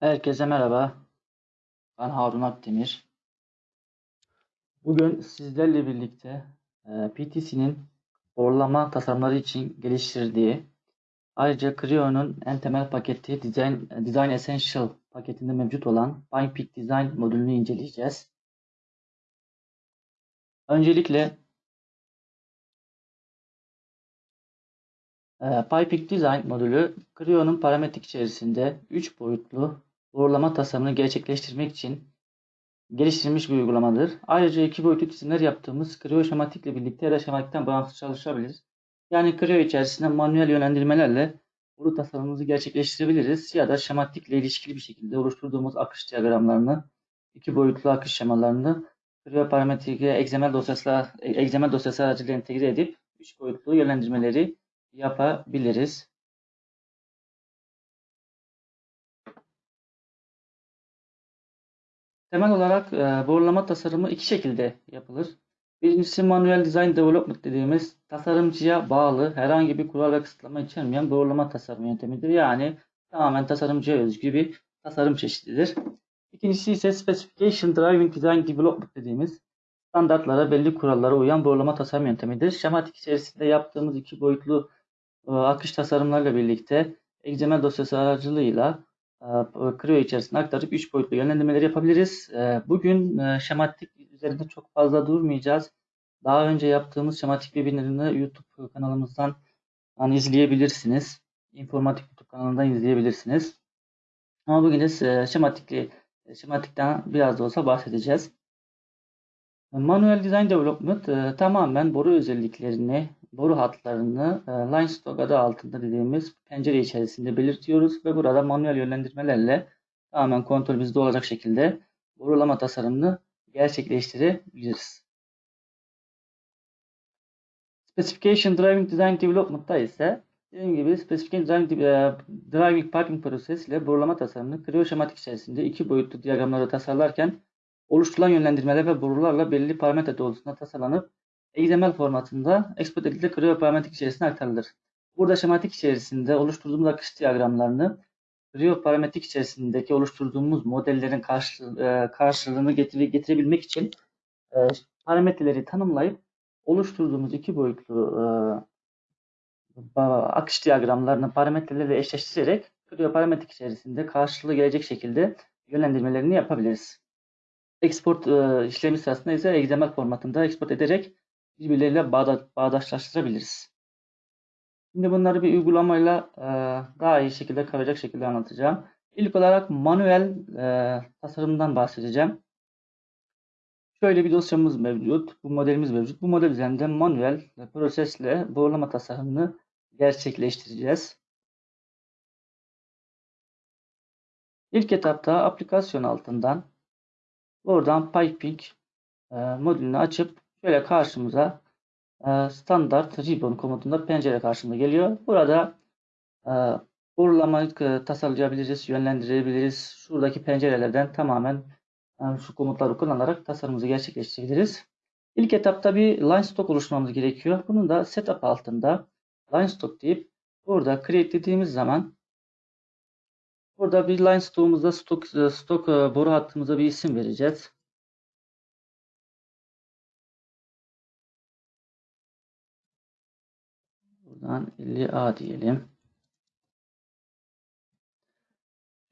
Herkese merhaba. Ben Harun Akdemir. Bugün sizlerle birlikte e, PTC'nin doğrulama tasarımları için geliştirdiği ayrıca Creo'nun en temel paketi Design, Design Essential paketinde mevcut olan PyPeak Design modülünü inceleyeceğiz. Öncelikle e, PyPeak Design modülü Creo'nun parametrik içerisinde 3 boyutlu doğrulama tasarımını gerçekleştirmek için geliştirilmiş bir uygulamadır. Ayrıca iki boyutlu çizimler yaptığımız Creo şematik ile birlikte ya da şematikten bağımsız çalışabilir. Yani Creo içerisinde manuel yönlendirmelerle boru tasarımımızı gerçekleştirebiliriz ya da şematikle ilişkili bir şekilde oluşturduğumuz akış diyagramlarını, iki boyutlu akış şemalarını Creo parametrike XML dosyası, XML dosyası aracılığıyla entegre edip üç boyutlu yönlendirmeleri yapabiliriz. Temel olarak e, borulama tasarımı iki şekilde yapılır. Birincisi manuel design development dediğimiz tasarımcıya bağlı herhangi bir kural ve kısıtlama içermeyen borulama tasarım yöntemidir. Yani tamamen tasarımcıya özgü bir tasarım çeşididir. İkincisi ise specification driving design development dediğimiz standartlara, belli kurallara uyan borulama tasarım yöntemidir. Şematik içerisinde yaptığımız iki boyutlu e, akış tasarımlarla birlikte XML dosyası aracılığıyla Creo içerisinde aktarıp 3 boyutlu yönlendirmeleri yapabiliriz. Bugün şematik üzerinde çok fazla durmayacağız. Daha önce yaptığımız şematik webinarını YouTube kanalımızdan hani izleyebilirsiniz. İnformatik YouTube kanalından izleyebilirsiniz. Ama bugün de şematikli, şematikten biraz da olsa bahsedeceğiz. Manuel Design Development e, tamamen boru özelliklerini, boru hatlarını e, line stock adı altında dediğimiz pencere içerisinde belirtiyoruz ve burada manuel yönlendirmelerle tamamen kontrol bizde olacak şekilde borulama tasarımını gerçekleştirebiliriz. Specification Driving Design Development'ta ise dediğim gibi Specification Driving, e, Driving Parking Process ile borulama tasarımını Creo şematik içerisinde iki boyutlu diyagramları tasarlarken oluşturulan yönlendirmeler ve borularla belirli parametre doğrultusunda tasarlanıp XML formatında export edildi Creo parametrik içerisine aktarılır. Burada şematik içerisinde oluşturduğumuz akış diyagramlarını Creo parametrik içerisindeki oluşturduğumuz modellerin karşı, e, karşılığını getire, getirebilmek için e, parametreleri tanımlayıp oluşturduğumuz iki boyutlu e, akış diyagramlarını parametrelerle eşleştirerek Creo parametrik içerisinde karşılığı gelecek şekilde yönlendirmelerini yapabiliriz. Export e, işlemi sırasında ise XML formatında export ederek birbirleriyle bağda, bağdaşlaştırabiliriz. Şimdi bunları bir uygulamayla e, daha iyi şekilde kavrayacak şekilde anlatacağım. İlk olarak manuel e, tasarımdan bahsedeceğim. Şöyle bir dosyamız mevcut. Bu modelimiz mevcut. Bu model üzerinde manuel prosesle doğrulama tasarımını gerçekleştireceğiz. İlk etapta aplikasyon altından Oradan piping e, modülünü açıp şöyle karşımıza e, standart ribbon komutunda pencere karşımıza geliyor. Burada e, borulamayı e, tasarlayabiliriz, yönlendirebiliriz. Şuradaki pencerelerden tamamen e, şu komutları kullanarak tasarımımızı gerçekleştirebiliriz. İlk etapta bir line stock oluşturmamız gerekiyor. Bunun da setup altında line stock deyip burada create dediğimiz zaman Burada bir line stoğumuzda stok, stok e, boru hattımıza bir isim vereceğiz. Buradan 50A diyelim.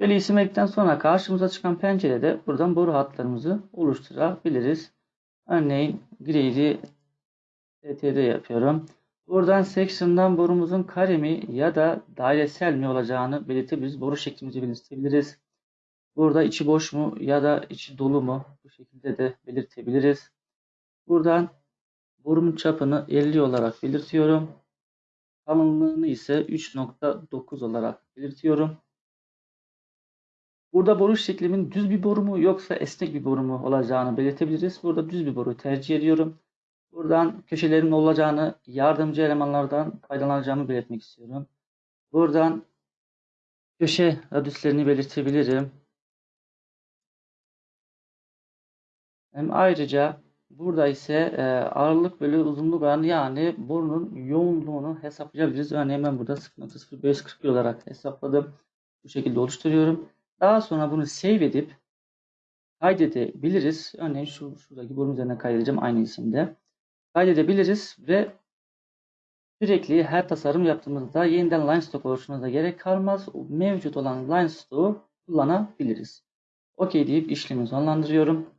Böyle isim verdikten sonra karşımıza çıkan pencerede buradan boru hatlarımızı oluşturabiliriz. Örneğin grey'i TT'de yapıyorum. Buradan section'dan borumuzun kare mi ya da dairesel mi olacağını belirtebiliriz. Boru şeklimizi belirtebiliriz. Burada içi boş mu ya da içi dolu mu? Bu şekilde de belirtebiliriz. Buradan borumun çapını 50 olarak belirtiyorum. Kalınlığını ise 3.9 olarak belirtiyorum. Burada boru şeklimin düz bir boru mu yoksa esnek bir boru mu olacağını belirtebiliriz. Burada düz bir boru tercih ediyorum. Buradan köşelerin olacağını, yardımcı elemanlardan faydalanacağımı belirtmek istiyorum. Buradan köşe radüslerini belirtebilirim. Hem ayrıca burada ise e, ağırlık bölü uzunluk oranı yani borunun yoğunluğunu hesaplayabiliriz. Örneğin ben burada 0.0541 olarak hesapladım. Bu şekilde oluşturuyorum. Daha sonra bunu save edip kaydedebiliriz. Örneğin şu şuradaki bunun üzerine kaydedeceğim aynı isimde. Kaydedebiliriz ve sürekli her tasarım yaptığımızda yeniden line stock oluşturmamıza gerek kalmaz. Mevcut olan line stock'u kullanabiliriz. OK deyip işlemi sonlandırıyorum.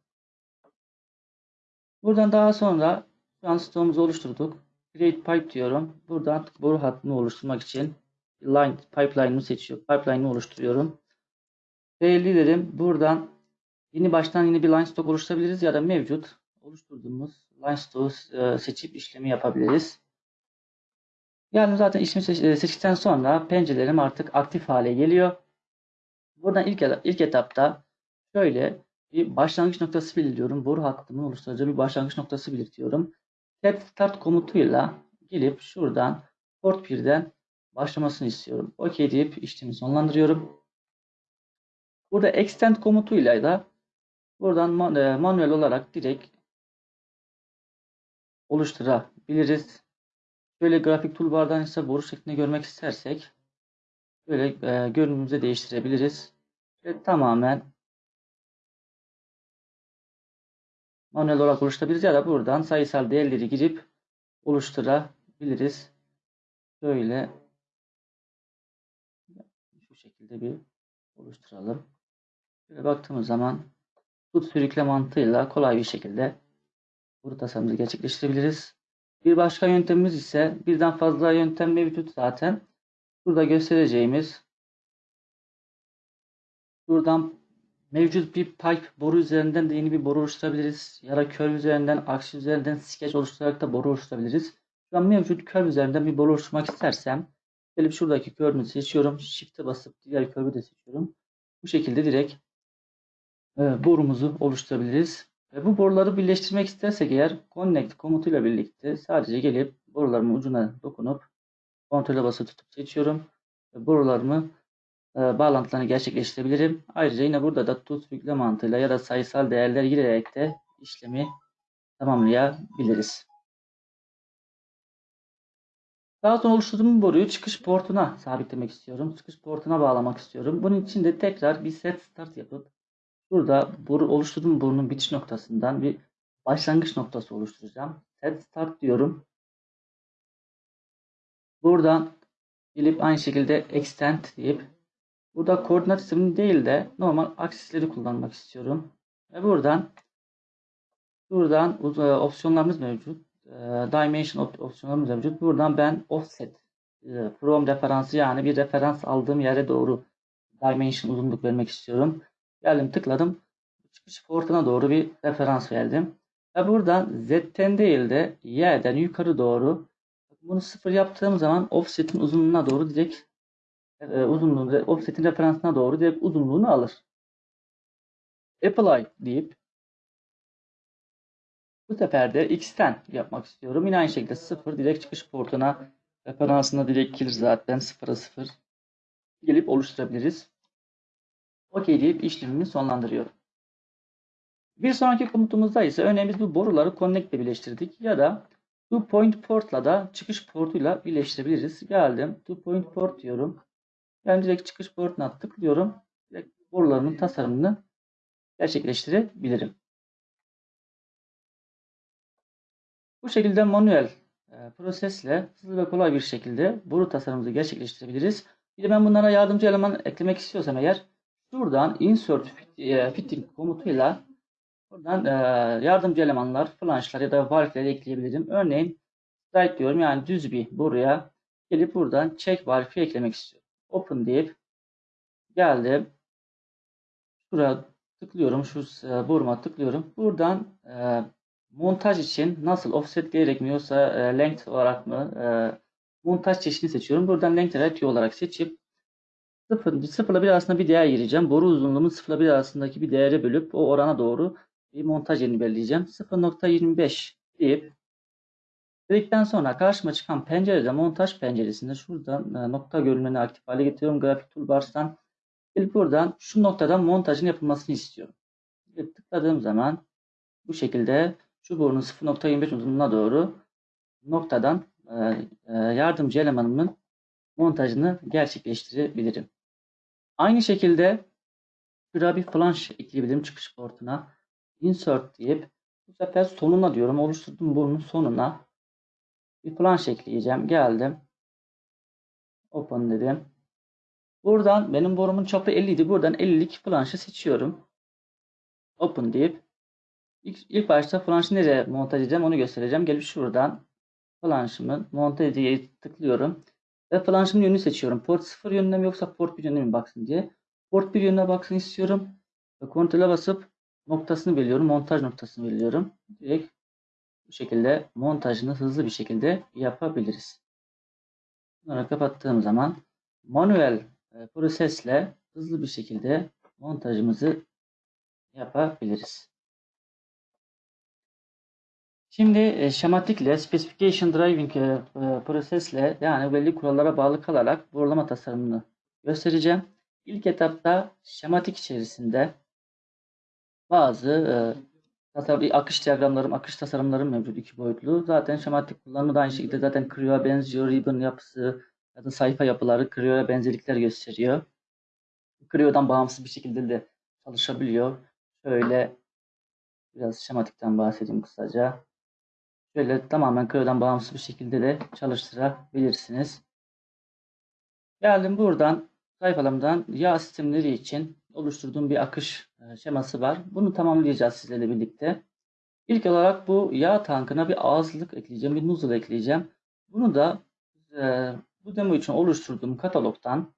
Buradan daha sonra şu an stoğumuzu oluşturduk. Create pipe diyorum. Buradan boru hattını oluşturmak için line pipeline'ı seçiyor. Pipeline'ı oluşturuyorum. Belli dedim. Buradan yeni baştan yeni bir line stock oluşturabiliriz ya da mevcut oluşturduğumuz line stock'u e, seçip işlemi yapabiliriz. Yani zaten işlemi e, seçtikten sonra pencerelerim artık aktif hale geliyor. Buradan ilk, ilk etapta şöyle bir başlangıç noktası belirliyorum. Boru hattımın oluşturacağı bir başlangıç noktası belirtiyorum. Set start komutuyla gelip şuradan port 1'den başlamasını istiyorum. OK deyip işlemi sonlandırıyorum. Burada extend komutuyla da buradan man e, manuel olarak direkt oluşturabiliriz. Şöyle grafik toolbar'dan ise boru şeklinde görmek istersek böyle e, görünümümüzü değiştirebiliriz. Ve tamamen manuel olarak oluşturabiliriz ya da buradan sayısal değerleri girip oluşturabiliriz. Böyle şu şekilde bir oluşturalım. Böyle baktığımız zaman tut sürükle mantığıyla kolay bir şekilde bu tasarımımızı gerçekleştirebiliriz. Bir başka yöntemimiz ise birden fazla yöntem mevcut zaten. Burada göstereceğimiz buradan mevcut bir pipe boru üzerinden de yeni bir boru oluşturabiliriz. Ya da curve üzerinden, aksi üzerinden sketch oluşturarak da boru oluşturabiliriz. Şu an mevcut curve üzerinden bir boru oluşturmak istersem gelip şuradaki curve'ü seçiyorum. Shift'e basıp diğer curve'ü de seçiyorum. Bu şekilde direkt e, borumuzu oluşturabiliriz. Ve bu boruları birleştirmek istersek eğer connect komutuyla birlikte sadece gelip borularımın ucuna dokunup kontrole basıp tutup seçiyorum. Ve borularımı bağlantılarını gerçekleştirebilirim. Ayrıca yine burada da tut yükle mantığıyla ya da sayısal değerler girerek de işlemi tamamlayabiliriz. Daha sonra oluşturduğum boruyu çıkış portuna sabitlemek istiyorum. Çıkış portuna bağlamak istiyorum. Bunun için de tekrar bir set start yapıp Burada boru oluşturduğum borunun bitiş noktasından bir başlangıç noktası oluşturacağım. Set start diyorum. Buradan gelip aynı şekilde extend deyip burada koordinat sistemini değil de normal aksisleri kullanmak istiyorum. Ve buradan buradan e, opsiyonlarımız mevcut. E, dimension opsiyonlarımız mevcut. Buradan ben offset e, from referansı yani bir referans aldığım yere doğru dimension uzunluk vermek istiyorum. Geldim tıkladım. Çıkış portuna doğru bir referans verdim. Ve buradan Z'ten değil de Y'den yukarı doğru bunu sıfır yaptığım zaman offset'in uzunluğuna doğru direkt e, uzunluğunu offset'in referansına doğru direkt uzunluğunu alır. Apply deyip bu sefer de X'ten yapmak istiyorum. Yine aynı şekilde sıfır direkt çıkış portuna referansına direkt gelir zaten sıfıra sıfır gelip oluşturabiliriz. OK deyip işlemimi sonlandırıyorum. Bir sonraki komutumuzda ise örneğin bu boruları connect ile birleştirdik ya da to point port'la da çıkış portuyla birleştirebiliriz. Geldim to point port diyorum. Yani direkt çıkış portuna tıklıyorum. Direkt borularımın tasarımını gerçekleştirebilirim. Bu şekilde manuel e, prosesle hızlı ve kolay bir şekilde boru tasarımımızı gerçekleştirebiliriz. Bir de ben bunlara yardımcı eleman eklemek istiyorsam eğer Şuradan insert e, fitting komutuyla buradan e, yardımcı elemanlar, flanşlar ya da valfleri ekleyebilirim. Örneğin strike diyorum yani düz bir buraya gelip buradan check valfi eklemek istiyorum. Open deyip geldim. Şuraya tıklıyorum. Şu e, boruma tıklıyorum. Buradan e, montaj için nasıl offset gerekmiyorsa e, length olarak mı e, montaj çeşidini seçiyorum. Buradan length ratio olarak seçip Sıfır, sıfırla bir arasında bir değer gireceğim. Boru uzunluğumu sıfırla bir arasındaki bir değere bölüp o orana doğru bir montaj yerini belirleyeceğim. 0.25 deyip dedikten sonra karşıma çıkan pencerede montaj penceresinde şuradan e, nokta görünümünü aktif hale getiriyorum. Grafik toolbars'tan gelip buradan şu noktadan montajın yapılmasını istiyorum. Ve tıkladığım zaman bu şekilde şu borunun 0.25 uzunluğuna doğru noktadan e, e, yardımcı elemanımın montajını gerçekleştirebilirim. Aynı şekilde Şuraya bir flanş ekleyebilirim çıkış portuna. Insert deyip bu sefer sonuna diyorum. Oluşturdum bunun sonuna. Bir flanş ekleyeceğim. Geldim. Open dedim. Buradan benim borumun çapı 50 idi. Buradan 50'lik flanşı seçiyorum. Open deyip ilk, ilk başta flanşı nereye montaj edeceğim onu göstereceğim. Gelip şuradan flanşımı montaj diye tıklıyorum. Ve flanşın yönünü seçiyorum. Port 0 yönüne mi yoksa port 1 yönüne mi baksın diye. Port 1 yönüne baksın istiyorum. Ve kontrole basıp noktasını belirliyorum. Montaj noktasını belirliyorum. Direkt bu şekilde montajını hızlı bir şekilde yapabiliriz. Bunları kapattığım zaman manuel e, prosesle hızlı bir şekilde montajımızı yapabiliriz. Şimdi e, şematikle, specification driving e, prosesle yani belli kurallara bağlı kalarak borlama tasarımını göstereceğim. İlk etapta şematik içerisinde bazı tasarım, akış diyagramlarım, akış tasarımlarım mevcut iki boyutlu. Zaten şematik kullanımı da aynı şekilde zaten Creo'ya benziyor. Ribbon yapısı ya da sayfa yapıları Creo'ya benzerlikler gösteriyor. Creo'dan bağımsız bir şekilde de çalışabiliyor. Şöyle biraz şematikten bahsedeyim kısaca. Şöyle tamamen Creo'dan bağımsız bir şekilde de çalıştırabilirsiniz. Geldim buradan sayfalarımdan yağ sistemleri için oluşturduğum bir akış e, şeması var. Bunu tamamlayacağız sizlerle birlikte. İlk olarak bu yağ tankına bir ağızlık ekleyeceğim, bir nozzle ekleyeceğim. Bunu da e, bu demo için oluşturduğum katalogdan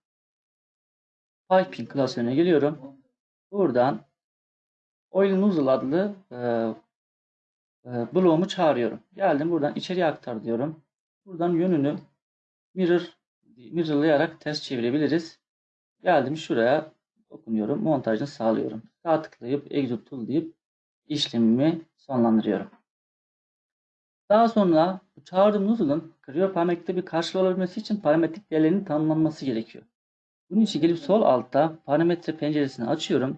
Piping klasörüne geliyorum. Buradan Oil Nozzle adlı e, e, bloğumu çağırıyorum. Geldim buradan içeriye aktar diyorum. Buradan yönünü mirror mirrorlayarak ters çevirebiliriz. Geldim şuraya dokunuyorum. Montajını sağlıyorum. Sağ tıklayıp Exit Tool deyip işlemimi sonlandırıyorum. Daha sonra çağırdığım nozzle'ın Creo parametrikte bir karşılığı olabilmesi için parametrik değerlerinin tanımlanması gerekiyor. Bunun için gelip sol altta parametre penceresini açıyorum.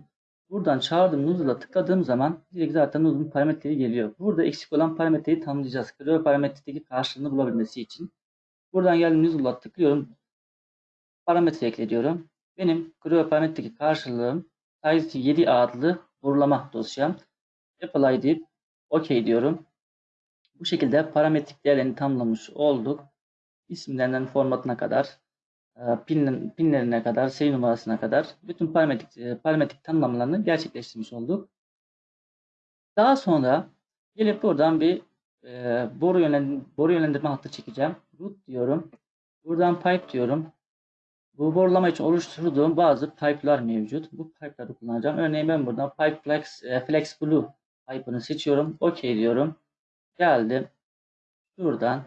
Buradan çağırdığım nozzle'a tıkladığım zaman direkt zaten nozzle'ın parametreleri geliyor. Burada eksik olan parametreyi tanımlayacağız. Creo parametredeki karşılığını bulabilmesi için. Buradan geldim nozzle'a tıklıyorum. Parametre ekle Benim parametredeki karşılığım size 7 adlı doğrulama dosyam. Apply deyip OK diyorum. Bu şekilde parametrik değerlerini tamamlamış olduk. İsimlerinden formatına kadar, e, pin, pinlerine kadar, seri numarasına kadar bütün parametrik, e, parametrik tanımlamalarını gerçekleştirmiş olduk. Daha sonra gelip buradan bir e, boru, yönlendirme, boru yönlendirme hattı çekeceğim. Root diyorum. Buradan pipe diyorum. Bu borulama için oluşturduğum bazı pipe'lar mevcut. Bu pipe'ları kullanacağım. Örneğin ben buradan Pipe Flex, Flex Blue pipe'ını seçiyorum. OK diyorum. Geldim. Şuradan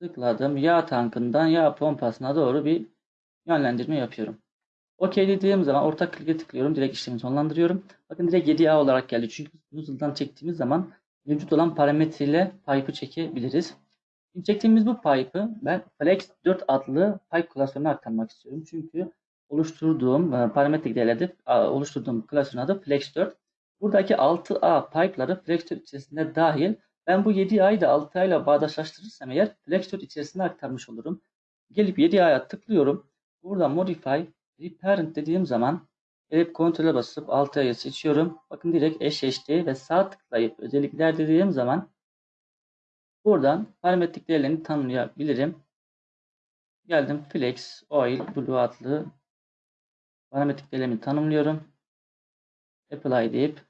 tıkladım. Yağ tankından yağ pompasına doğru bir yönlendirme yapıyorum. OK dediğim zaman ortak klike tıklıyorum. Direkt işlemi sonlandırıyorum. Bakın direkt 7A olarak geldi. Çünkü nozzle'dan çektiğimiz zaman mevcut olan parametreyle pipe'ı çekebiliriz. Çektiğimiz bu pipe'ı ben Flex 4 adlı pipe klasörüne aktarmak istiyorum. Çünkü oluşturduğum e, parametrik değerlerde oluşturduğum klasörün adı Flex 4. Buradaki 6A pipe'ları Flextor içerisinde dahil. Ben bu 7A'yı da 6A ile bağdaşlaştırırsam eğer Flextor içerisine aktarmış olurum. Gelip 7A'ya tıklıyorum. Burada Modify, Reparent dediğim zaman gelip kontrole basıp 6A'yı seçiyorum. Bakın direkt eşleşti ve sağ tıklayıp özellikler dediğim zaman buradan parametrik değerlerini tanımlayabilirim. Geldim Flex, Oil, Blue adlı parametrik değerlerimi tanımlıyorum. Apply deyip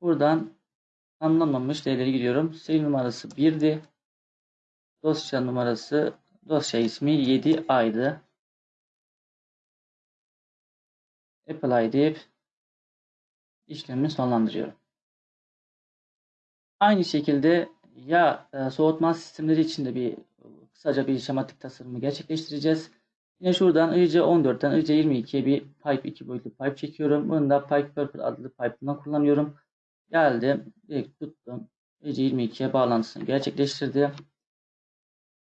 Buradan anlamamış değerleri giriyorum. Seri numarası 1'di. Dosya numarası dosya ismi 7A'ydı. Apply deyip işlemi sonlandırıyorum. Aynı şekilde ya e, soğutma sistemleri için de bir kısaca bir şematik tasarımı gerçekleştireceğiz. Yine şuradan IC 14'ten IC 22'ye bir pipe 2 boyutlu pipe çekiyorum. Bunu da Pipe Purple adlı pipe'ından kullanıyorum. Geldim. Direkt tuttum. EC22'ye bağlantısını gerçekleştirdi.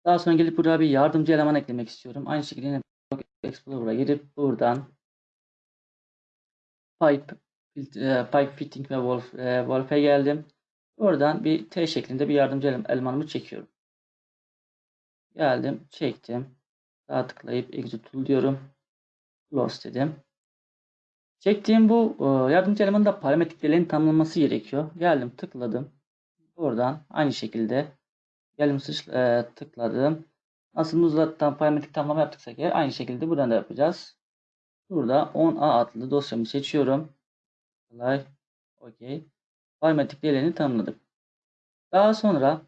Daha sonra gelip buraya bir yardımcı eleman eklemek istiyorum. Aynı şekilde yine Explorer'a girip buradan Pipe, e, Pipe Fitting ve Wolf, e, Wolf'e geldim. Oradan bir T şeklinde bir yardımcı elemanımı çekiyorum. Geldim, çektim. Sağ tıklayıp Exit Tool diyorum. Close dedim. Çektiğim bu e, yardımcı elemanın da parametrelerini tanımlaması gerekiyor. Geldim tıkladım. Buradan aynı şekilde geldim e, tıkladım. Nasıl Nuzlat'tan parametrik tanımlama yaptıksak eğer aynı şekilde buradan da yapacağız. Burada 10A adlı dosyamı seçiyorum. Kolay. Okey. Parametrik değerlerini tanımladık. Daha sonra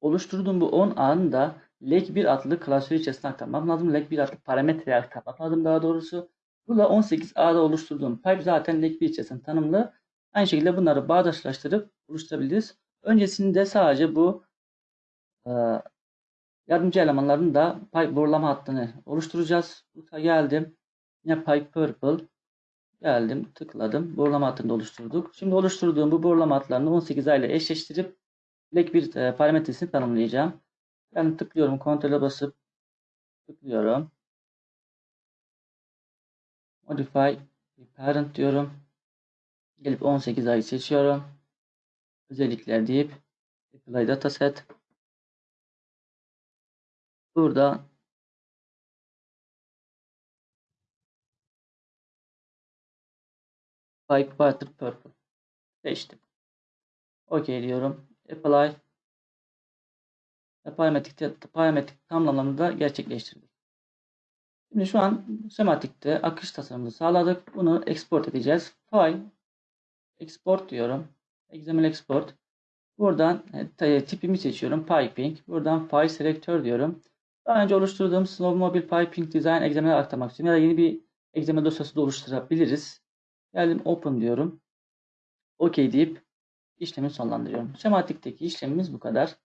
oluşturduğum bu 10A'nın da leg1 adlı klasör içerisine aktarmam lazım. leg1 adlı parametreye aktarmam lazım daha doğrusu. Burada 18A'da oluşturduğum pipe zaten leg1 içerisinde tanımlı. Aynı şekilde bunları bağdaşlaştırıp oluşturabiliriz. Öncesinde sadece bu e, yardımcı elemanların da pipe borulama hattını oluşturacağız. Burada geldim. Yine pipe purple. Geldim, tıkladım. Borulama hattını oluşturduk. Şimdi oluşturduğum bu borulama hatlarını 18A ile eşleştirip leg bir e, parametresini tanımlayacağım. Yani tıklıyorum, kontrole basıp tıklıyorum. Modify parent diyorum. Gelip 18A'yı seçiyorum. Özellikler deyip apply dataset. Burada Pipe Water Purple seçtim. OK diyorum. Apply parametrik, parametrik tamamlamını da gerçekleştirdik. Şimdi şu an sematikte akış tasarımını sağladık. Bunu export edeceğiz. File export diyorum. XML export. Buradan e, tipimi seçiyorum. Piping. Buradan file selector diyorum. Daha önce oluşturduğum Snowmobile Piping Design XML'e aktarmak istiyorum. Ya da yeni bir XML dosyası da oluşturabiliriz. Geldim Open diyorum. OK deyip işlemi sonlandırıyorum. Sematikteki işlemimiz bu kadar.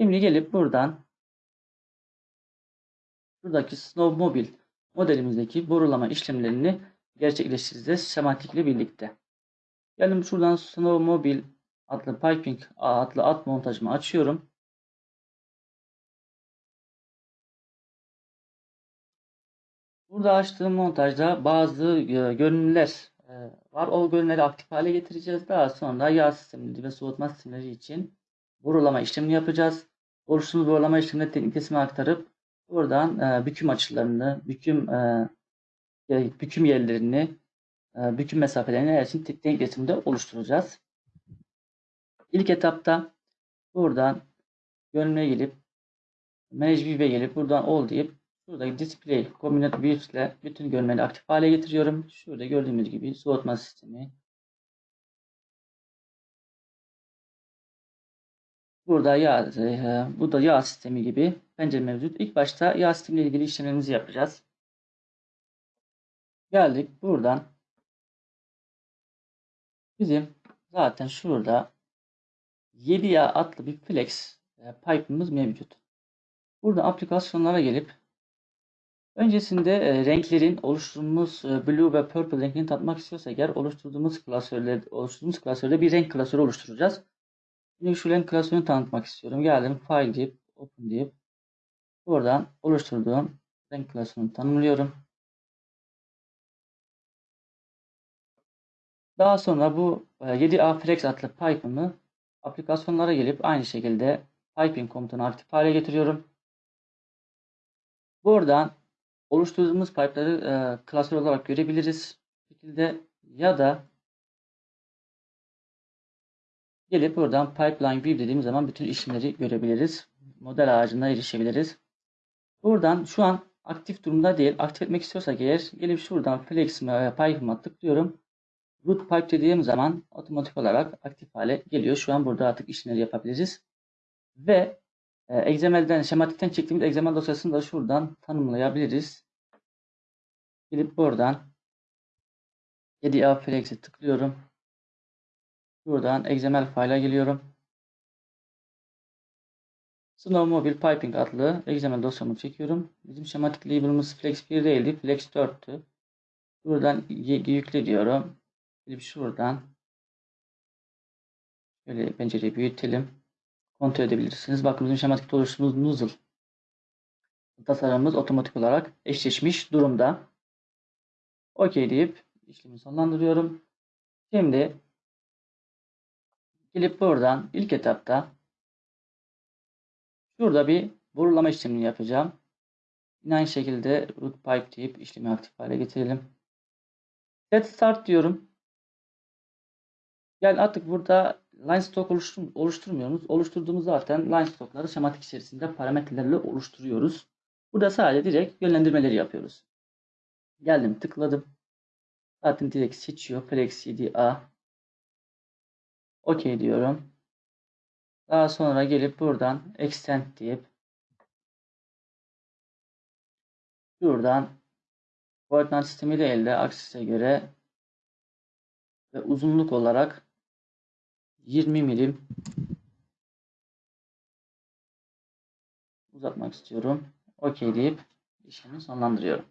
Şimdi gelip buradan buradaki Snowmobile modelimizdeki borulama işlemlerini gerçekleştireceğiz sematik ile birlikte. Geldim şuradan Snowmobile adlı piping adlı alt montajımı açıyorum. Burada açtığım montajda bazı e, görünümler e, var. O görünümleri aktif hale getireceğiz. Daha sonra yağ sistemleri ve soğutma sistemleri için borulama işlemini yapacağız. Oluşturduğumuz borulama işlemini teknik kesime aktarıp buradan e, büküm açılarını, büküm büküm yerlerini, büküm mesafelerini her için teknik resimde oluşturacağız. İlk etapta buradan görünüme gelip View'e gelip buradan All deyip Şuradaki display combined views ile bütün görünümleri aktif hale getiriyorum. Şurada gördüğümüz gibi soğutma sistemi. Burada yağ, e, bu da yağ sistemi gibi pencere mevcut. İlk başta yağ sistemi ile ilgili işlemlerimizi yapacağız. Geldik buradan. Bizim zaten şurada 7 yağ adlı bir flex e, pipe'ımız mevcut. Burada aplikasyonlara gelip Öncesinde e, renklerin oluşturduğumuz e, blue ve purple renkini tatmak istiyorsak eğer oluşturduğumuz klasörle oluşturduğumuz klasörde bir renk klasörü oluşturacağız. Şimdi şu renk klasörünü tanıtmak istiyorum. Geldim file deyip open deyip buradan oluşturduğum renk klasörünü tanımlıyorum. Daha sonra bu 7A e, Flex adlı pipe'ımı aplikasyonlara gelip aynı şekilde piping komutunu aktif hale getiriyorum. Buradan oluşturduğumuz pipe'ları e, klasör olarak görebiliriz. Bu şekilde ya da gelip buradan pipeline view dediğimiz zaman bütün işlemleri görebiliriz. Model ağacına erişebiliriz. Buradan şu an aktif durumda değil. Aktif etmek istiyorsak eğer gelip şuradan flex pipe'ıma tıklıyorum. Root pipe dediğim zaman otomatik olarak aktif hale geliyor. Şu an burada artık işlemleri yapabiliriz. Ve e, XML'den, şematikten çektiğimiz XML dosyasını da şuradan tanımlayabiliriz. Gidip buradan 7A Flex'e tıklıyorum. Buradan XML file'a geliyorum. Snowmobile Piping adlı XML dosyamı çekiyorum. Bizim şematik label'ımız Flex 1 değildi. Flex 4'tü. Buradan yükle diyorum. Gidip şuradan şöyle pencereyi büyütelim kontrol edebilirsiniz. Bakın bizim şematikte oluşturduğumuz nozzle tasarımımız otomatik olarak eşleşmiş durumda. OK deyip işlemi sonlandırıyorum. Şimdi gelip buradan ilk etapta şurada bir borulama işlemini yapacağım. Yine aynı şekilde root pipe deyip işlemi aktif hale getirelim. Set start diyorum. Yani artık burada line stock oluştur oluşturmuyoruz. Oluşturduğumuz zaten line stockları şematik içerisinde parametrelerle oluşturuyoruz. Burada sadece direkt yönlendirmeleri yapıyoruz. Geldim tıkladım. Zaten direkt seçiyor. Flex CDA. OK diyorum. Daha sonra gelip buradan extend deyip buradan koordinat sistemiyle elde aksise göre ve uzunluk olarak 20 milim uzatmak istiyorum. OK deyip işlemi sonlandırıyorum.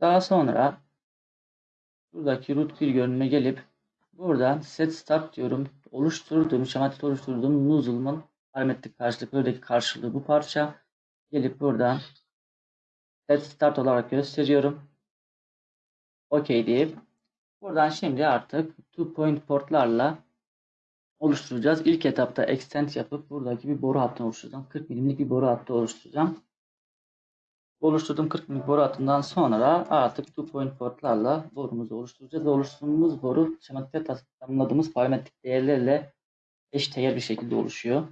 Daha sonra buradaki root bir görünüme gelip buradan set start diyorum. Oluşturduğum, şematik oluşturduğum nozzle'ın parametrik karşılık buradaki karşılığı bu parça. Gelip buradan set start olarak gösteriyorum. OK deyip buradan şimdi artık two point portlarla oluşturacağız. İlk etapta extend yapıp buradaki bir boru hattını oluşturacağım. 40 milimlik bir boru hattı oluşturacağım. Oluşturduğum 40 milimlik boru hattından sonra artık two point portlarla borumuzu oluşturacağız. Oluşturduğumuz boru şematikte tanımladığımız parametrik değerlerle eşdeğer bir şekilde oluşuyor.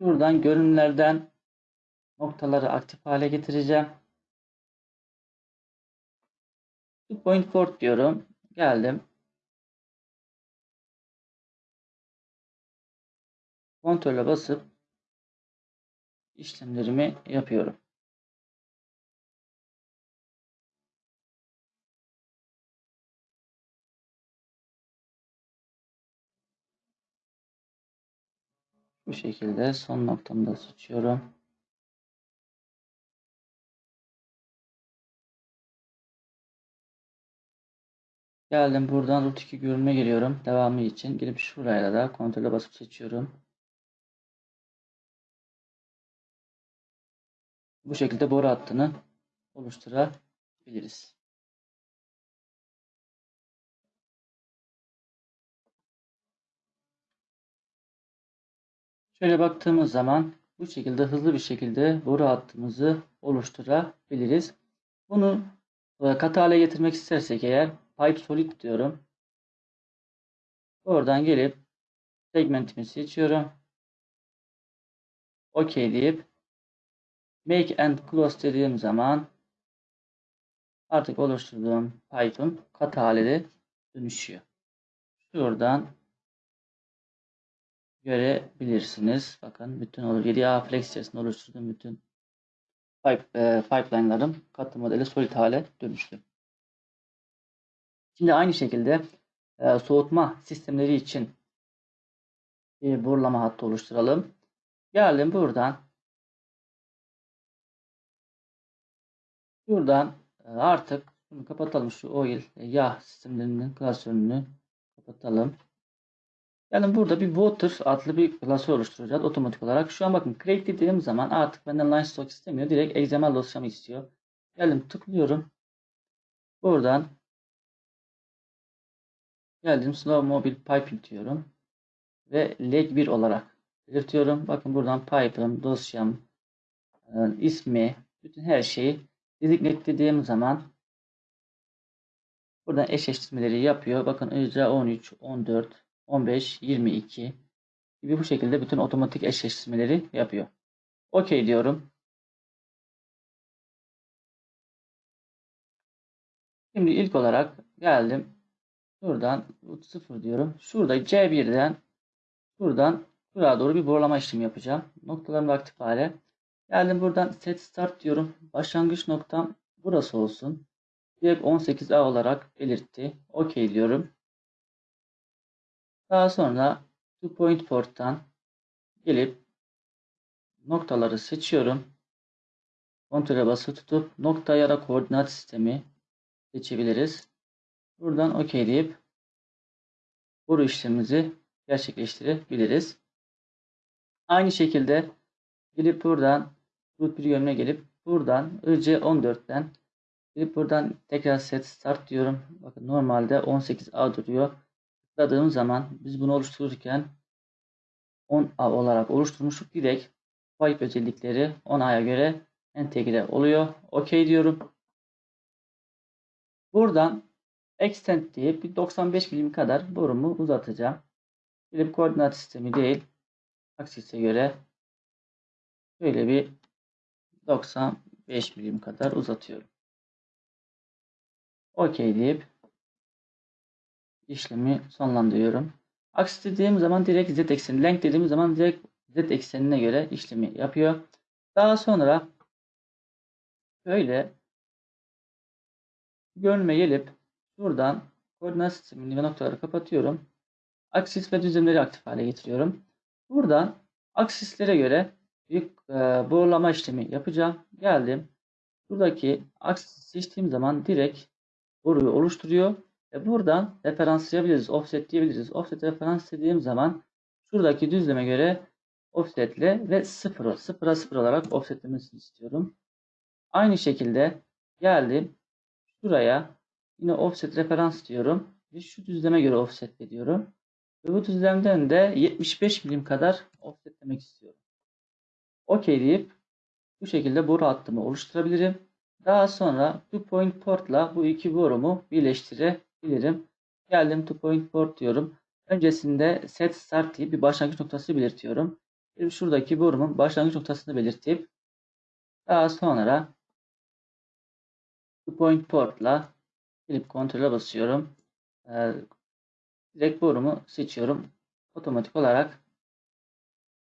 Buradan görünümlerden noktaları aktif hale getireceğim. Two point port diyorum. Geldim. Kontrole basıp işlemlerimi yapıyorum. Bu şekilde son noktamı da seçiyorum. Geldim buradan root 2 görünme geliyorum. Devamı için gelip şuraya da kontrole basıp seçiyorum. Bu şekilde boru hattını oluşturabiliriz. Şöyle baktığımız zaman bu şekilde hızlı bir şekilde boru hattımızı oluşturabiliriz. Bunu e, katı hale getirmek istersek eğer Pipe Solid diyorum. Oradan gelip segmentimi seçiyorum. OK deyip Make and Close dediğim zaman artık oluşturduğum Python katı haline dönüşüyor. Şuradan görebilirsiniz. Bakın bütün olur 7A Flex içerisinde oluşturduğum bütün e, pipeline'larım katı modeli solid hale dönüştü. Şimdi aynı şekilde e, soğutma sistemleri için bir borulama hattı oluşturalım. Geldim buradan Buradan e, artık bunu kapatalım. Şu oil e, yağ sistemlerinin klasörünü kapatalım. Yani burada bir water adlı bir klasör oluşturacağız otomatik olarak. Şu an bakın create dediğim zaman artık benden line stock istemiyor. Direkt XML dosyamı istiyor. Geldim tıklıyorum. Buradan geldim slow mobile piping diyorum. Ve leg 1 olarak belirtiyorum. Bakın buradan pipe'ım, dosyam, e, ismi, bütün her şeyi Designate zaman buradan eşleştirmeleri yapıyor. Bakın ICA 13, 14, 15, 22 gibi bu şekilde bütün otomatik eşleştirmeleri yapıyor. OK diyorum. Şimdi ilk olarak geldim. Şuradan 0 diyorum. Şurada C1'den buradan buraya doğru bir borlama işlemi yapacağım. Noktalarım aktif hale. Geldim buradan set start diyorum. Başlangıç noktam burası olsun. Direkt 18A olarak belirtti. OK diyorum. Daha sonra two point port'tan gelip noktaları seçiyorum. Kontrole basılı tutup nokta ya da koordinat sistemi seçebiliriz. Buradan OK deyip bu işlemimizi gerçekleştirebiliriz. Aynı şekilde Gelip buradan root bir yönüne gelip buradan IC14'ten gelip buradan tekrar set start diyorum. Bakın normalde 18A duruyor. Tıkladığım zaman biz bunu oluştururken 10A olarak oluşturmuştuk. Direkt pipe özellikleri 10A'ya göre entegre oluyor. OK diyorum. Buradan extend diye bir 95 milim kadar borumu uzatacağım. Bir koordinat sistemi değil. Aksise göre böyle bir 95 milim kadar uzatıyorum. OK deyip işlemi sonlandırıyorum. Aksis dediğim zaman direkt z ekseni, length dediğim zaman direkt z eksenine göre işlemi yapıyor. Daha sonra böyle görünüme gelip buradan koordinat sistemini ve noktaları kapatıyorum. Aksis ve düzlemleri aktif hale getiriyorum. Buradan aksislere göre bir e, borlama işlemi yapacağım. Geldim. Buradaki aksisi seçtiğim zaman direkt boruyu oluşturuyor. Ve buradan referanslayabiliriz. Offset diyebiliriz. Offset referans dediğim zaman şuradaki düzleme göre offsetle ve sıfırı sıfıra sıfır olarak offsetlemesini istiyorum. Aynı şekilde geldim. Şuraya yine offset referans diyorum. Ve şu düzleme göre offset ediyorum. Ve bu düzlemden de 75 milim kadar offsetlemek istiyorum. OK deyip bu şekilde boru hattımı oluşturabilirim. Daha sonra two point portla bu iki borumu birleştirebilirim. Geldim two point port diyorum. Öncesinde set start deyip bir başlangıç noktası belirtiyorum. Şimdi şuradaki borumun başlangıç noktasını belirtip daha sonra two point portla gelip kontrole basıyorum. Ee, direkt borumu seçiyorum. Otomatik olarak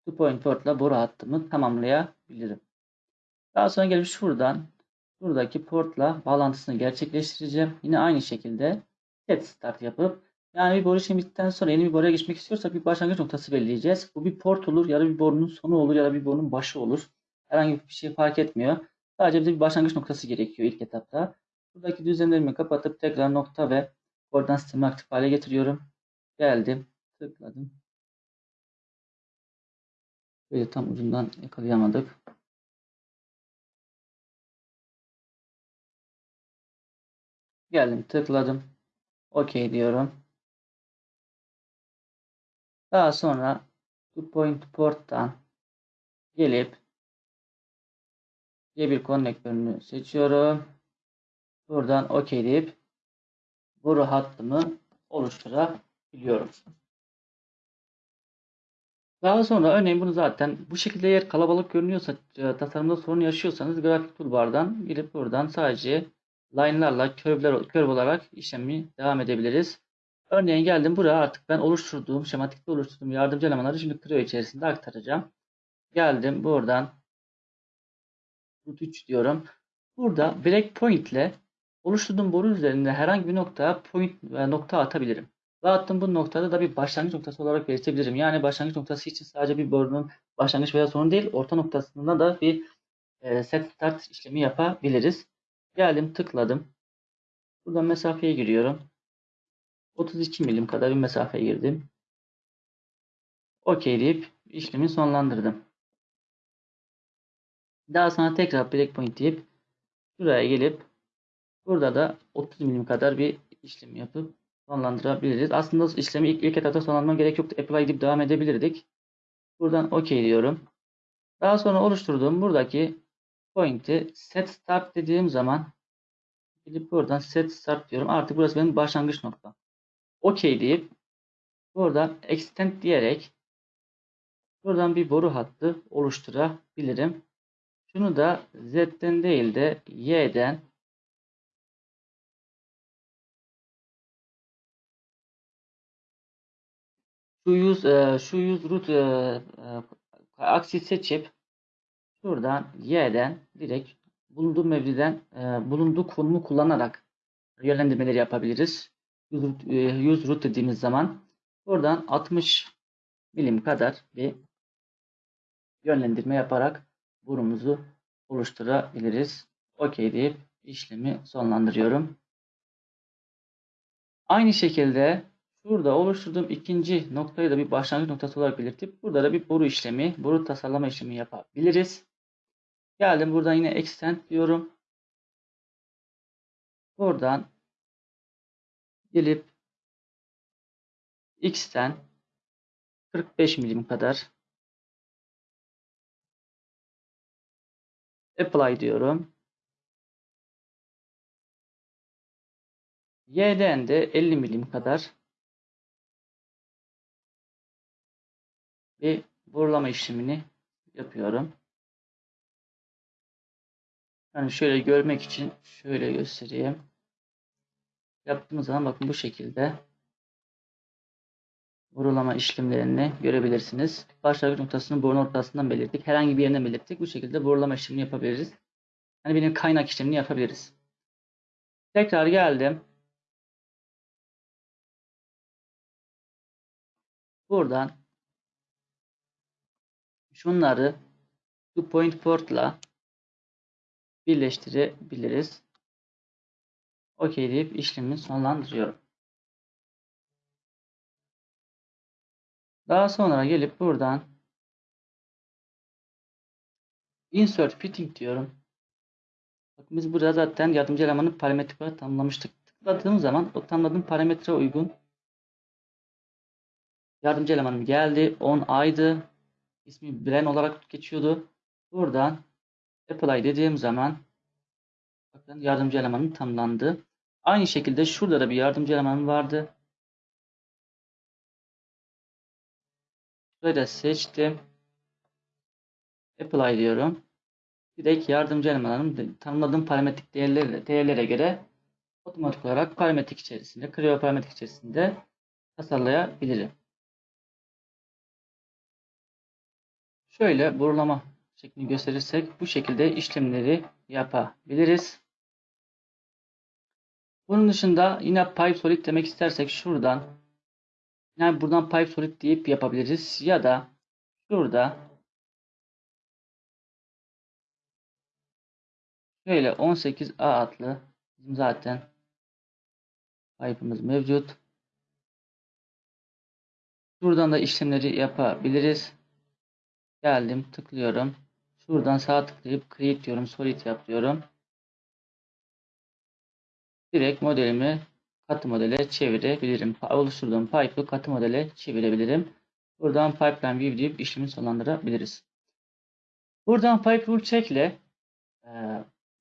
two point portla boru hattımı tamamlayabilirim. Daha sonra gelip şuradan buradaki portla bağlantısını gerçekleştireceğim. Yine aynı şekilde set start yapıp yani bir boru işlemi bittikten sonra yeni bir boruya geçmek istiyorsak bir başlangıç noktası belirleyeceğiz. Bu bir port olur ya da bir borunun sonu olur ya da bir borunun başı olur. Herhangi bir şey fark etmiyor. Sadece bize bir başlangıç noktası gerekiyor ilk etapta. Buradaki düzenlerimi kapatıp tekrar nokta ve koordinat sistemi aktif hale getiriyorum. Geldim. Tıkladım. Böyle tam ucundan yakalayamadık. Geldim tıkladım. OK diyorum. Daha sonra two point port'tan gelip C1 konnektörünü seçiyorum. Buradan OK deyip boru hattımı oluşturabiliyorum. Daha sonra örneğin bunu zaten bu şekilde eğer kalabalık görünüyorsa e, tasarımda sorun yaşıyorsanız grafik toolbar'dan girip buradan sadece line'larla curve'ler curve olarak işlemi devam edebiliriz. Örneğin geldim buraya artık ben oluşturduğum şematikte oluşturduğum yardımcı elemanları şimdi Creo içerisinde aktaracağım. Geldim buradan root 3 diyorum. Burada breakpoint ile oluşturduğum boru üzerinde herhangi bir noktaya point ve nokta atabilirim. Ve attığım bu noktada da bir başlangıç noktası olarak belirtebilirim. Yani başlangıç noktası için sadece bir borunun başlangıç veya sonu değil, orta noktasında da bir e, set start işlemi yapabiliriz. Geldim tıkladım. Buradan mesafeye giriyorum. 32 milim kadar bir mesafe girdim. OK deyip işlemi sonlandırdım. Daha sonra tekrar breakpoint deyip şuraya gelip burada da 30 milim kadar bir işlem yapıp sonlandırabiliriz. Aslında işlemi ilk, ilk etapta sonlandırmam gerek yoktu. Apply deyip devam edebilirdik. Buradan OK diyorum. Daha sonra oluşturduğum buradaki point'i set start dediğim zaman gidip buradan set start diyorum. Artık burası benim başlangıç noktam. OK deyip buradan extend diyerek buradan bir boru hattı oluşturabilirim. Şunu da Z'den değil de Y'den şu yüz e, şu yüz root e, e, aksi seçip şuradan Y'den direkt bulunduğu mevziden e, bulunduğu konumu kullanarak yönlendirmeleri yapabiliriz. 100 root, e, 100 root dediğimiz zaman buradan 60 milim kadar bir yönlendirme yaparak burumuzu oluşturabiliriz. OK deyip işlemi sonlandırıyorum. Aynı şekilde şurada oluşturduğum ikinci noktayı da bir başlangıç noktası olarak belirtip burada da bir boru işlemi, boru tasarlama işlemi yapabiliriz. Geldim buradan yine extend diyorum. Buradan gelip x'ten 45 milim kadar. Apply diyorum. Y'den de 50 milim kadar bir borulama işlemini yapıyorum. Yani şöyle görmek için şöyle göstereyim. Yaptığımız zaman bakın bu şekilde vurulama işlemlerini görebilirsiniz. Başlangıç noktasını borun ortasından belirttik. Herhangi bir yerine belirttik. Bu şekilde borulama işlemini yapabiliriz. Yani benim kaynak işlemini yapabiliriz. Tekrar geldim. Buradan şunları two point port'la birleştirebiliriz. OK deyip işlemi sonlandırıyorum. Daha sonra gelip buradan insert fitting diyorum. Bakın biz burada zaten yardımcı elemanın parametre tanımlamıştık. Tıkladığım zaman o tanımladığım parametre uygun yardımcı elemanım geldi. 10 aydı. İsmi Bren olarak geçiyordu. Buradan apply dediğim zaman bakın yardımcı elemanım tanımlandı. Aynı şekilde şurada da bir yardımcı elemanım vardı. Burayı da seçtim. Apply diyorum. Direkt yardımcı elemanlarım tanımladığım parametrik değerlere, değerlere göre otomatik olarak parametrik içerisinde, Creo parametrik içerisinde tasarlayabilirim. Şöyle borulama şeklini gösterirsek bu şekilde işlemleri yapabiliriz. Bunun dışında yine pipe solid demek istersek şuradan yani buradan pipe solid deyip yapabiliriz ya da şurada şöyle 18A adlı bizim zaten pipe'ımız mevcut. Buradan da işlemleri yapabiliriz. Geldim tıklıyorum. Şuradan sağ tıklayıp create diyorum. Solid yap diyorum. Direkt modelimi katı modele çevirebilirim. Oluşturduğum pipe'ı katı modele çevirebilirim. Buradan pipeline view deyip işlemi sonlandırabiliriz. Buradan pipe rule check ile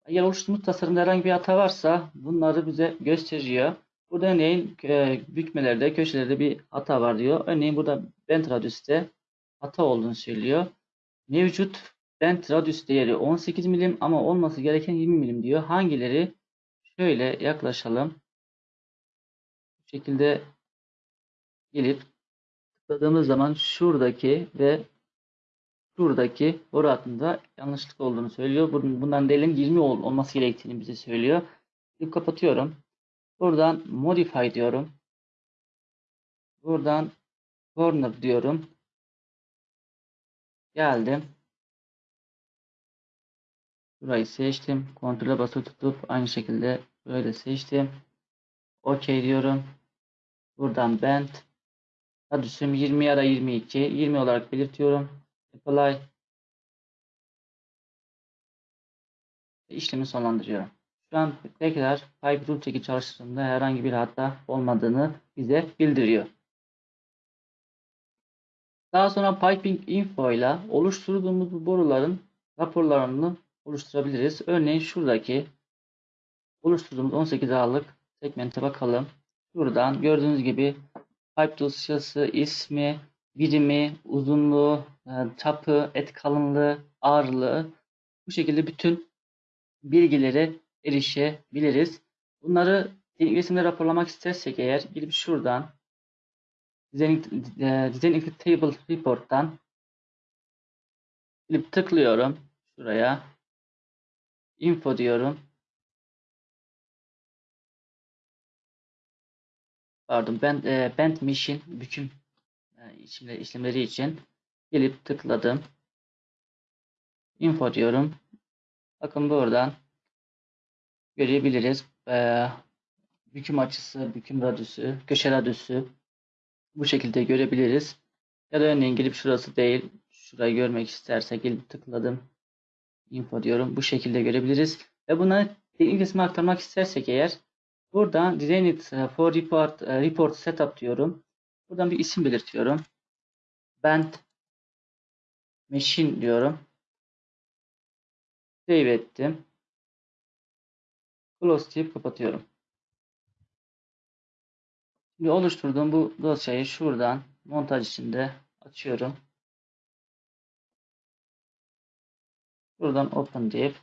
eğer oluşturduğumuz tasarımda herhangi bir hata varsa bunları bize gösteriyor. Burada örneğin e, bükmelerde, köşelerde bir hata var diyor. Örneğin burada bend radius'te hata olduğunu söylüyor. Mevcut bend radius değeri 18 milim ama olması gereken 20 milim diyor. Hangileri? Şöyle yaklaşalım. Bu şekilde gelip tıkladığımız zaman şuradaki ve şuradaki boru hattında yanlışlık olduğunu söylüyor. Bundan değerin 20 olması gerektiğini bize söylüyor. Bir kapatıyorum. Buradan modify diyorum. Buradan corner diyorum. Geldim. Burayı seçtim. Kontrole basılı tutup aynı şekilde böyle seçtim. OK diyorum. Buradan bend. Radius'um 20 ya da 22. 20 olarak belirtiyorum. Apply. İşlemi sonlandırıyorum. Şu an tekrar Pipe Rule Check'i çalıştığında herhangi bir hata olmadığını bize bildiriyor. Daha sonra Piping Info ile oluşturduğumuz bu boruların raporlarını oluşturabiliriz. Örneğin şuradaki oluşturduğumuz 18 A'lık segmente bakalım. Buradan gördüğünüz gibi pipe dosyası, ismi, birimi, uzunluğu, e, çapı, et kalınlığı, ağırlığı bu şekilde bütün bilgilere erişebiliriz. Bunları resimde raporlamak istersek eğer gidip şuradan Design, e, Design Table Report'tan gidip tıklıyorum şuraya. Info diyorum. Pardon ben e, Band Machine büküm e, işlemleri, işlemleri için gelip tıkladım. Info diyorum. Bakın buradan görebiliriz. E, büküm açısı, büküm radüsü, köşe radüsü bu şekilde görebiliriz. Ya da örneğin gelip şurası değil, şurayı görmek istersek gelip tıkladım. Info diyorum. Bu şekilde görebiliriz. Ve buna teknik aktarmak istersek eğer buradan Design it for report, report setup diyorum. Buradan bir isim belirtiyorum. bend machine diyorum. Save ettim. Close deyip kapatıyorum. Şimdi oluşturduğum bu dosyayı şuradan montaj içinde açıyorum. Buradan open deyip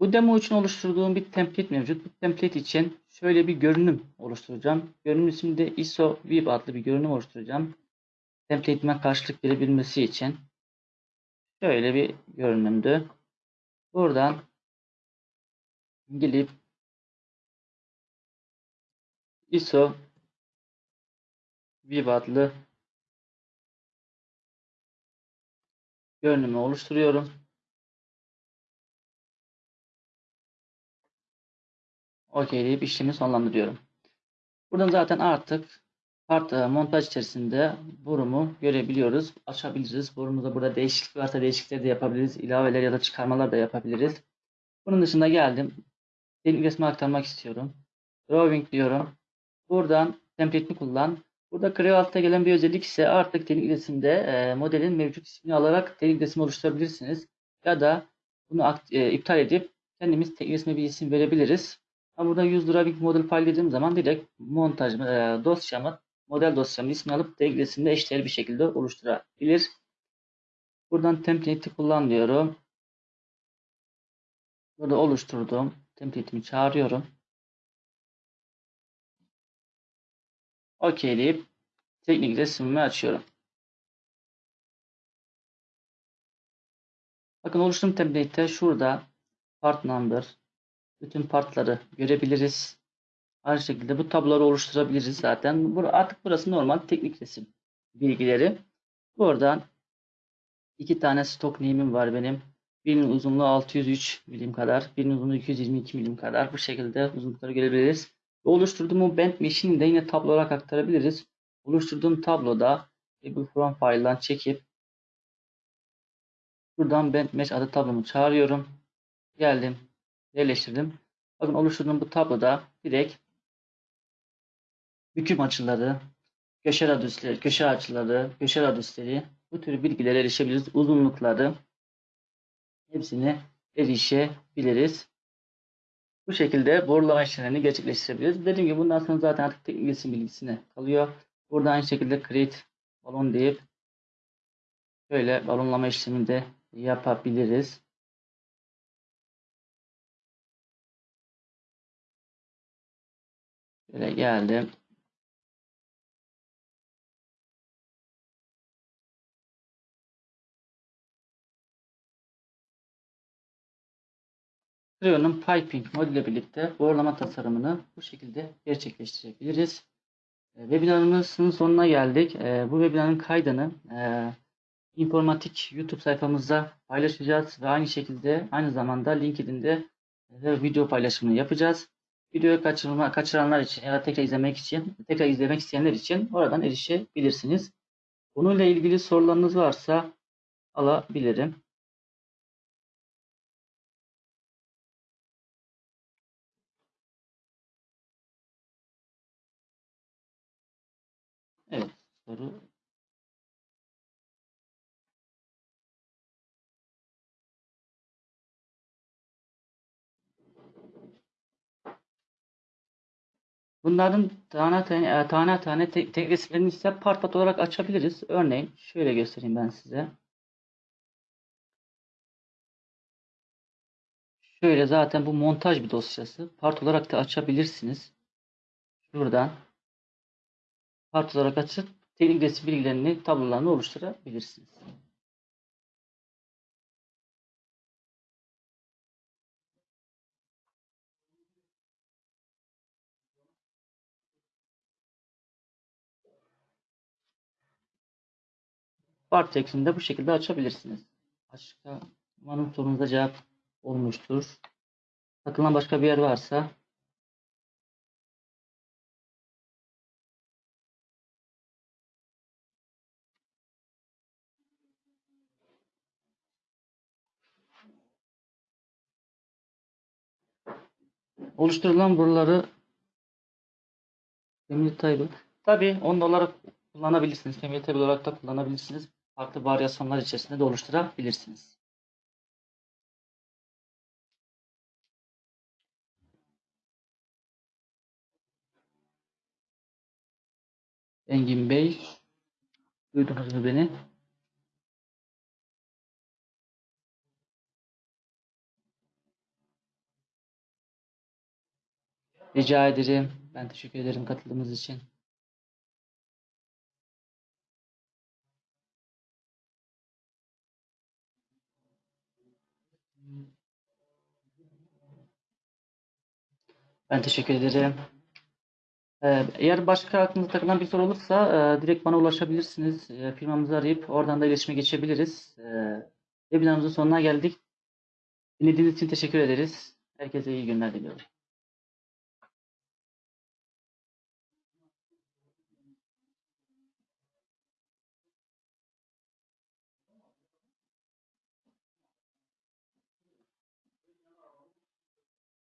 bu demo için oluşturduğum bir template mevcut. Bu template için şöyle bir görünüm oluşturacağım. Görünüm isminde ISO View adlı bir görünüm oluşturacağım. Template'ime karşılık verebilmesi için. Şöyle bir görünümdü. Buradan gelip ISO View adlı görünümü oluşturuyorum. OK deyip işlemi sonlandırıyorum. Buradan zaten artık part e, montaj içerisinde borumu görebiliyoruz. Açabiliriz. Borumuzda burada değişiklik varsa değişiklikler de yapabiliriz. İlaveler ya da çıkarmalar da yapabiliriz. Bunun dışında geldim. Teknik resmi aktarmak istiyorum. Drawing diyorum. Buradan template'ini kullan. Burada altta gelen bir özellik ise artık teknik resimde e, modelin mevcut ismini alarak teknik resim oluşturabilirsiniz. Ya da bunu e, iptal edip kendimiz teknik resme bir isim verebiliriz. Ama burada use drawing model file dediğim zaman direkt montaj e, dosyamı, model dosyamın ismini alıp teknik resimde eşdeğer bir şekilde oluşturabilir. Buradan template'i kullan diyorum. Burada oluşturduğum template'imi çağırıyorum. OK deyip teknik resmimi açıyorum. Bakın oluşturduğum template'te şurada part number, bütün partları görebiliriz. Aynı şekilde bu tabloları oluşturabiliriz zaten. Artık burası normal teknik resim bilgileri. Buradan iki tane stok name'im var benim. Birinin uzunluğu 603 milim kadar, birinin uzunluğu 222 milim kadar. Bu şekilde uzunlukları görebiliriz. Oluşturduğum o band machine'i de yine tablo olarak aktarabiliriz. Oluşturduğum tabloda Able From File'dan çekip buradan band mesh adı tablomu çağırıyorum. Geldim. Yerleştirdim. Bakın oluşturduğum bu tabloda direkt büküm açıları, köşe radyüsleri, köşe açıları, köşe radyüsleri bu tür bilgilere erişebiliriz. Uzunlukları hepsine erişebiliriz. Bu şekilde borulama işlemlerini gerçekleştirebiliriz. Dediğim gibi bundan sonra zaten artık teknik bilgisine kalıyor. Burada aynı şekilde create balon deyip böyle balonlama işlemini de yapabiliriz. Böyle geldim. Creo'nun piping modüle birlikte borlama tasarımını bu şekilde gerçekleştirebiliriz. E, Webinarımızın sonuna geldik. E, Bu webinarın kaydını e, informatik YouTube sayfamızda paylaşacağız ve aynı şekilde aynı zamanda LinkedIn'de e, video paylaşımını yapacağız. Videoyu kaçırma, kaçıranlar için ya da tekrar izlemek için, tekrar izlemek isteyenler için oradan erişebilirsiniz. Bununla ilgili sorularınız varsa alabilirim. Soru Bunların tane tane e, tane tane tek resimlerini ise part part olarak açabiliriz. Örneğin şöyle göstereyim ben size. Şöyle zaten bu montaj bir dosyası. Part olarak da açabilirsiniz. Şuradan part olarak açıp teknik bilgilerini tablolarını oluşturabilirsiniz. Part şeklinde bu şekilde açabilirsiniz. Başka umarım sorunuza cevap olmuştur. Takılan başka bir yer varsa oluşturulan buraları Demir Tayyip. Tabii 10 dolar kullanabilirsiniz. Family Table olarak da kullanabilirsiniz. Farklı varyasyonlar içerisinde de oluşturabilirsiniz. Engin Bey, duydunuz mu beni? Rica ederim. Ben teşekkür ederim katıldığınız için. Ben teşekkür ederim. Ee, eğer başka aklınıza takılan bir soru olursa e, direkt bana ulaşabilirsiniz. E, firmamızı arayıp oradan da iletişime geçebiliriz. E, webinarımızın sonuna geldik. Dinlediğiniz için teşekkür ederiz. Herkese iyi günler diliyorum.